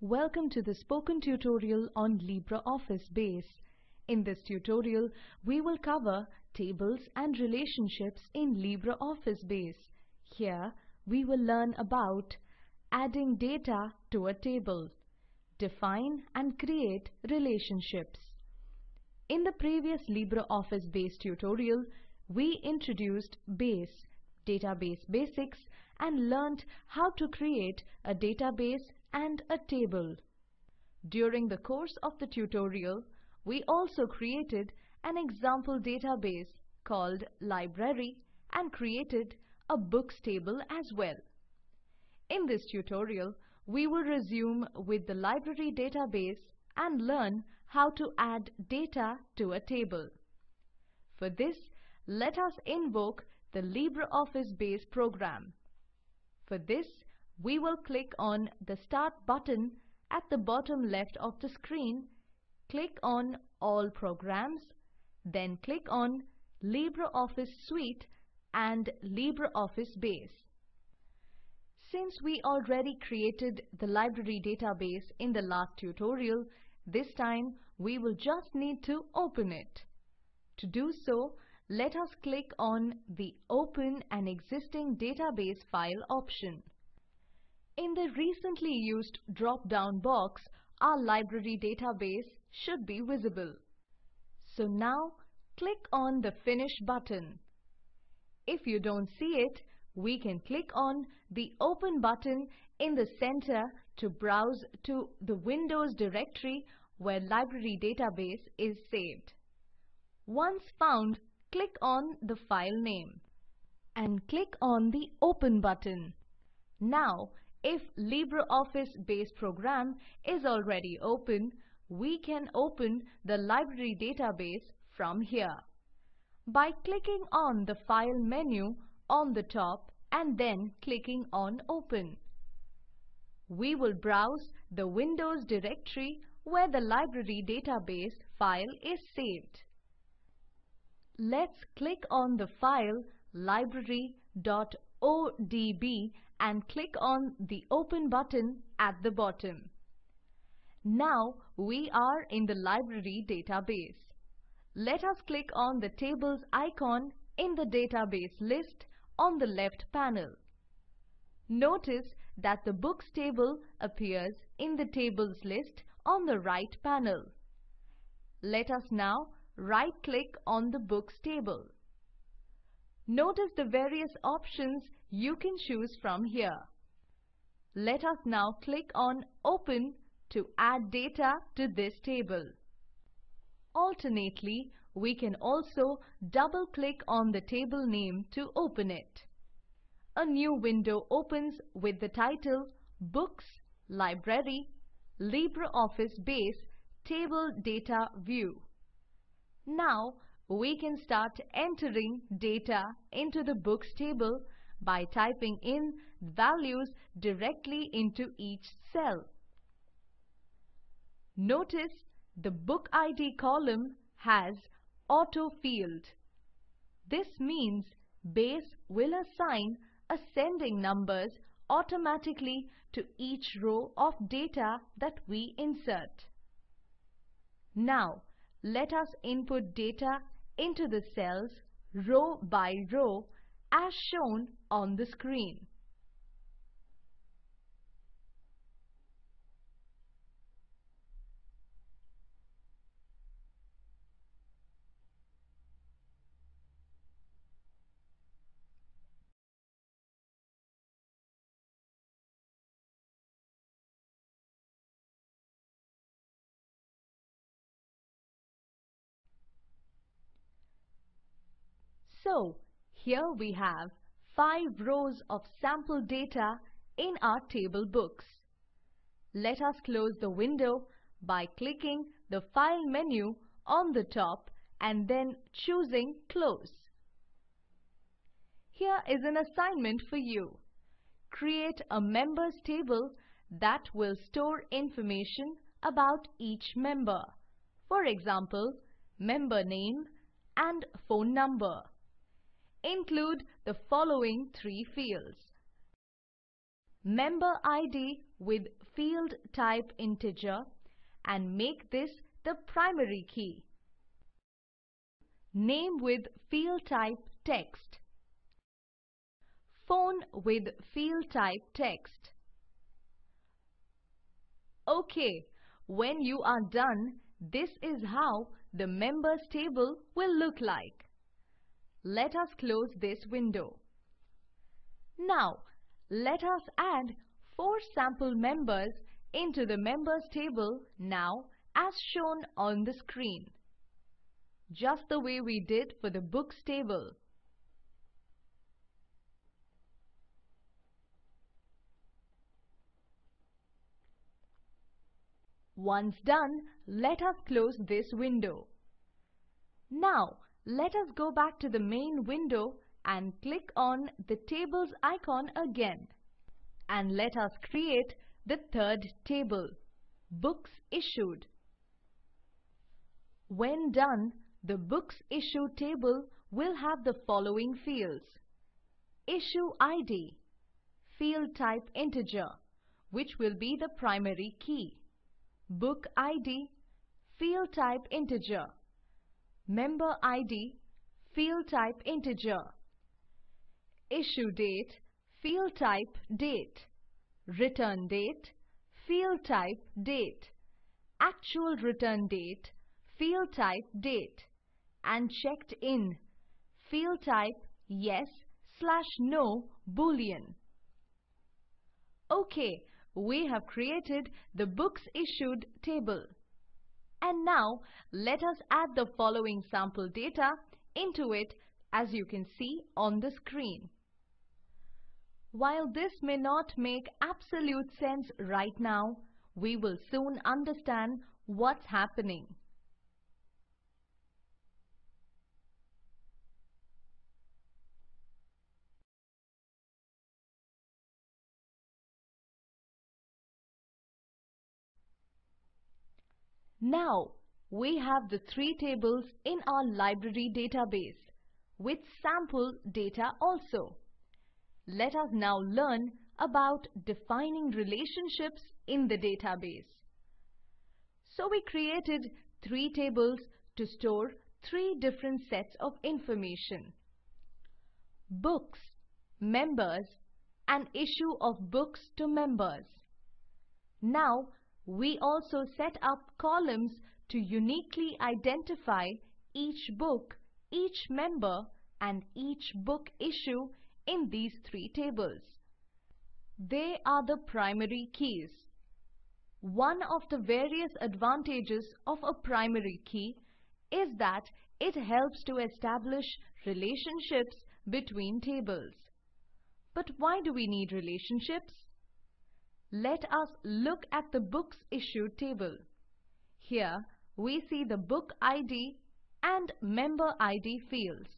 Welcome to the spoken tutorial on LibreOffice Base. In this tutorial, we will cover tables and relationships in LibreOffice Base. Here, we will learn about adding data to a table, define and create relationships. In the previous LibreOffice Base tutorial, we introduced Base, database basics and learnt how to create a database and a table. During the course of the tutorial, we also created an example database called library and created a books table as well. In this tutorial, we will resume with the library database and learn how to add data to a table. For this, let us invoke the LibreOffice Base program. For this, we will click on the Start button at the bottom left of the screen, click on All Programs, then click on LibreOffice Suite and LibreOffice Base. Since we already created the library database in the last tutorial, this time we will just need to open it. To do so, let us click on the Open an existing database file option. In the recently used drop-down box, our library database should be visible. So now click on the Finish button. If you don't see it, we can click on the Open button in the center to browse to the Windows directory where library database is saved. Once found, click on the file name and click on the Open button. Now, if LibreOffice Base program is already open, we can open the library database from here by clicking on the File menu on the top and then clicking on Open. We will browse the Windows directory where the library database file is saved. Let's click on the file library.odb and click on the Open button at the bottom. Now we are in the library database. Let us click on the tables icon in the database list on the left panel. Notice that the books table appears in the tables list on the right panel. Let us now right-click on the Books table. Notice the various options you can choose from here. Let us now click on Open to add data to this table. Alternately, we can also double-click on the table name to open it. A new window opens with the title Books, Library, LibreOffice Base Table Data View. Now we can start entering data into the books table by typing in values directly into each cell. Notice the book ID column has auto field. This means base will assign ascending numbers automatically to each row of data that we insert. Now let us input data into the cells row by row as shown on the screen. So, here we have 5 rows of sample data in our table books. Let us close the window by clicking the File menu on the top and then choosing Close. Here is an assignment for you. Create a members table that will store information about each member. For example, member name and phone number include the following three fields. member ID with field type integer and make this the primary key. Name with field type text. Phone with field type text. OK, when you are done, this is how the members table will look like. Let us close this window. Now, let us add four sample members into the members table now as shown on the screen. Just the way we did for the books table. Once done, let us close this window. Now, let us go back to the main window and click on the tables icon again. And let us create the third table, Books Issued. When done, the Books Issued table will have the following fields. Issue ID, field type integer, which will be the primary key. Book ID, field type integer. Member ID, field type integer. Issue date, field type date. Return date, field type date. Actual return date, field type date. And checked in, field type yes slash no boolean. Okay, we have created the books issued table. And now let us add the following sample data into it as you can see on the screen. While this may not make absolute sense right now, we will soon understand what's happening. Now, we have the three tables in our library database with sample data also. Let us now learn about defining relationships in the database. So we created three tables to store three different sets of information. Books, members and issue of books to members. Now we also set up columns to uniquely identify each book, each member and each book issue in these three tables. They are the primary keys. One of the various advantages of a primary key is that it helps to establish relationships between tables. But why do we need relationships? Let us look at the books issued table. Here we see the book ID and member ID fields.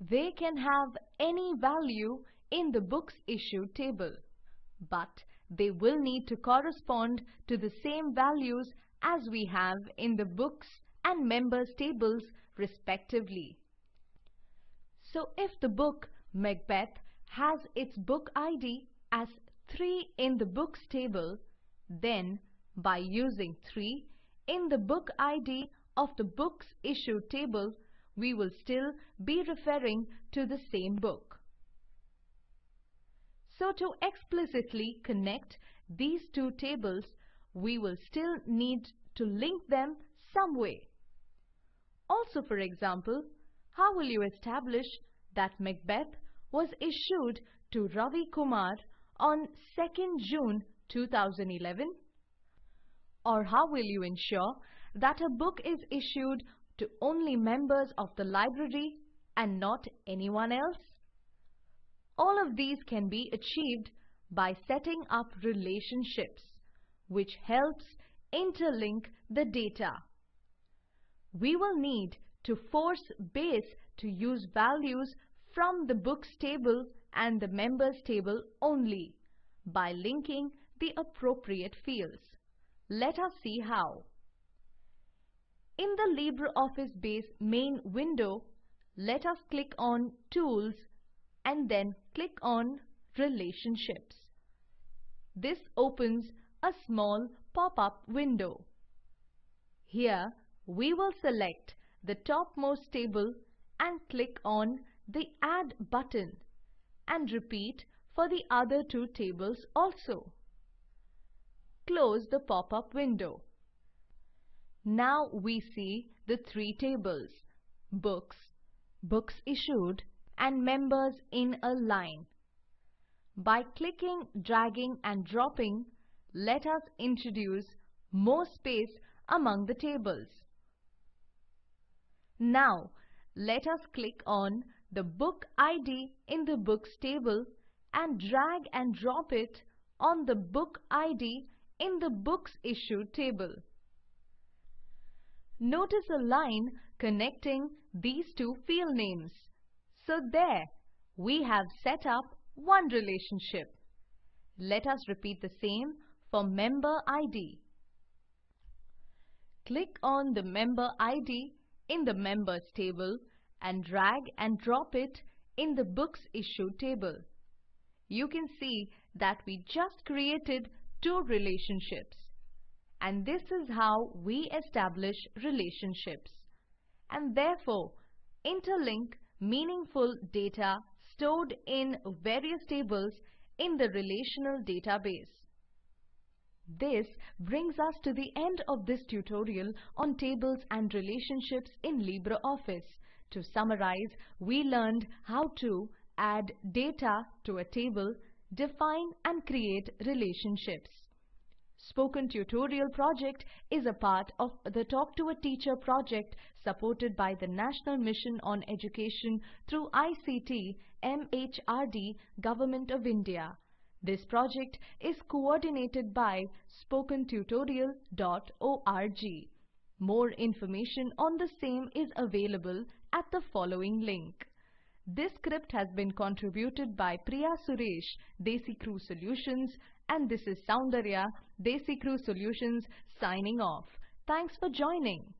They can have any value in the books issued table, but they will need to correspond to the same values as we have in the books and members tables respectively. So if the book Macbeth has its book ID as 3 in the books table, then by using 3 in the book ID of the books issued table, we will still be referring to the same book. So to explicitly connect these two tables, we will still need to link them some way. Also for example, how will you establish that Macbeth was issued to Ravi Kumar on 2nd June 2011? Or how will you ensure that a book is issued to only members of the library and not anyone else? All of these can be achieved by setting up relationships, which helps interlink the data. We will need to force base to use values from the books table and the members table only by linking the appropriate fields. Let us see how. In the LibreOffice Base main window, let us click on Tools and then click on Relationships. this opens a small pop-up window. Here we will select the topmost table and click on the Add button and repeat for the other two tables also. Close the pop-up window. Now we see the three tables, books, books issued and members in a line. By clicking, dragging and dropping, let us introduce more space among the tables. Now, let us click on the book ID in the books table and drag and drop it on the book ID in the books issued table. Notice a line connecting these two field names. So there, we have set up one relationship. Let us repeat the same for member ID. Click on the member ID in the members table and drag and drop it in the books Issue table. You can see that we just created two relationships. And this is how we establish relationships. And therefore, interlink meaningful data stored in various tables in the relational database. This brings us to the end of this tutorial on tables and relationships in LibreOffice. To summarize, we learned how to add data to a table, define and create relationships. Spoken Tutorial project is a part of the Talk to a Teacher project supported by the National Mission on Education through ICT MHRD Government of India. This project is coordinated by spokentutorial.org. More information on the same is available at the following link. This script has been contributed by Priya Suresh, DesiCrew Solutions, and this is Soundarya, DesiCrew Solutions, signing off. Thanks for joining.